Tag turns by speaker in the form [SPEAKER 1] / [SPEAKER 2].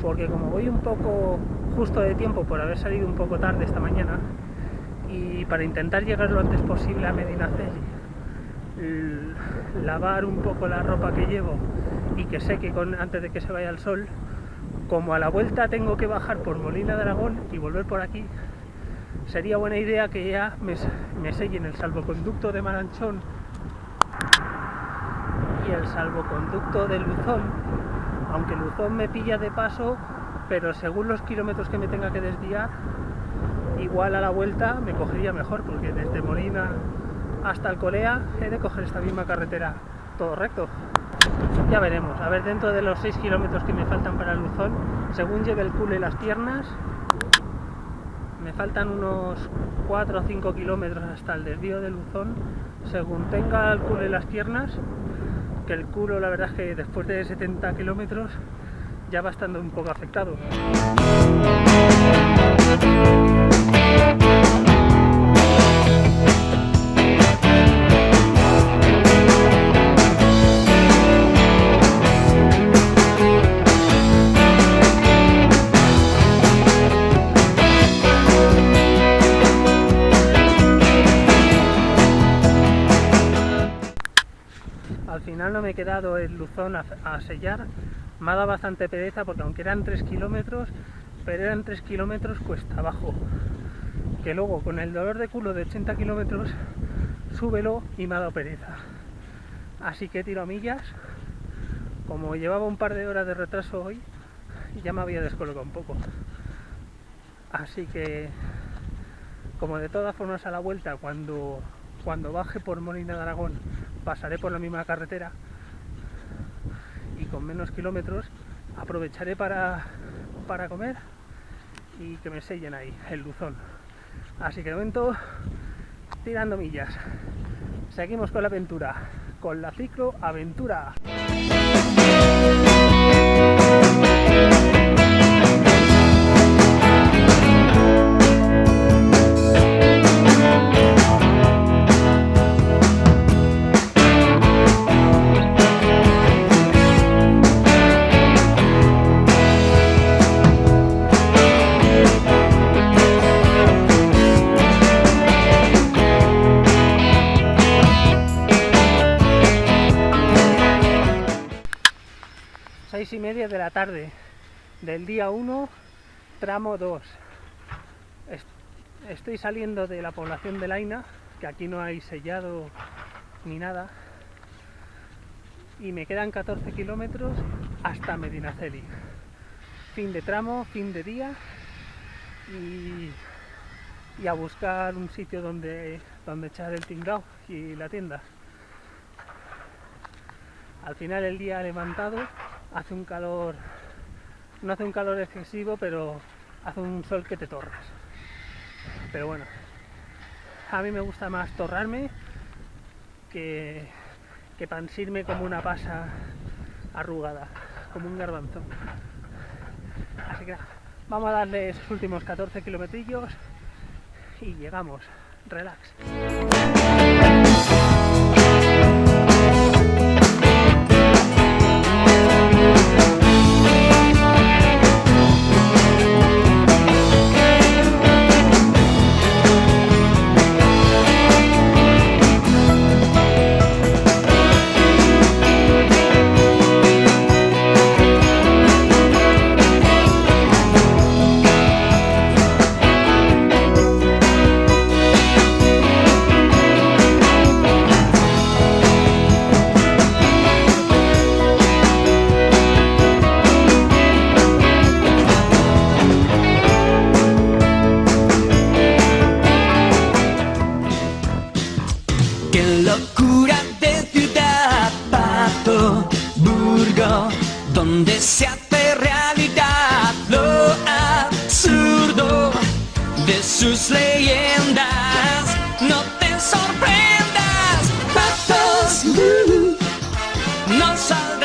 [SPEAKER 1] porque como voy un poco justo de tiempo por haber salido un poco tarde esta mañana y para intentar llegar lo antes posible a Medinaceli, lavar un poco la ropa que llevo y que seque con, antes de que se vaya el sol, como a la vuelta tengo que bajar por Molina de Aragón y volver por aquí, sería buena idea que ya me, me sellen el salvoconducto de Maranchón y el salvoconducto de Luzón, aunque Luzón me pilla de paso, pero según los kilómetros que me tenga que desviar, igual a la vuelta me cogería mejor, porque desde Molina hasta Alcolea he de coger esta misma carretera. Todo recto. Ya veremos, a ver dentro de los 6 kilómetros que me faltan para Luzón, según lleve el culo y las piernas, me faltan unos 4 o 5 kilómetros hasta el desvío de Luzón, según tenga el culo y las piernas, que el culo la verdad es que después de 70 kilómetros ya va estando un poco afectado. No me he quedado en Luzón a, sellar, me ha dado bastante pereza porque aunque eran 3 kilómetros, pero eran 3 kilómetros cuesta abajo. Que luego con el dolor de culo de 80 kilómetros, súbelo y me ha dado pereza. Así que tiro a millas, como llevaba un par de horas de retraso hoy, ya me había descolocado un poco. Así que, como de todas formas a la vuelta, cuando, cuando baje por Molina de Aragón, pasaré por la misma carretera y con menos kilómetros aprovecharé para, para comer y que me sellen ahí el luzón. Así que de momento tirando millas. Seguimos con la aventura, con la ciclo aventura. Y media de la tarde del día 1, tramo 2. Estoy saliendo de la población de Laina, que aquí no hay sellado ni nada, y me quedan 14 kilómetros hasta Medinaceli. Fin de tramo, fin de día, y, y a buscar un sitio donde, donde echar el tinglao y la tienda. Al final el día levantado hace un calor, no hace un calor excesivo, pero hace un sol que te torras. Pero bueno, a mí me gusta más torrarme que, que pansirme como una pasa arrugada, como un garbanzo. Así que vamos a darle esos últimos 14 kilometrillos y llegamos. Relax.
[SPEAKER 2] Qué locura de ciudad, Pato, Burgo, donde se hace realidad lo absurdo de sus leyendas. No te sorprendas, Patos, no sabes.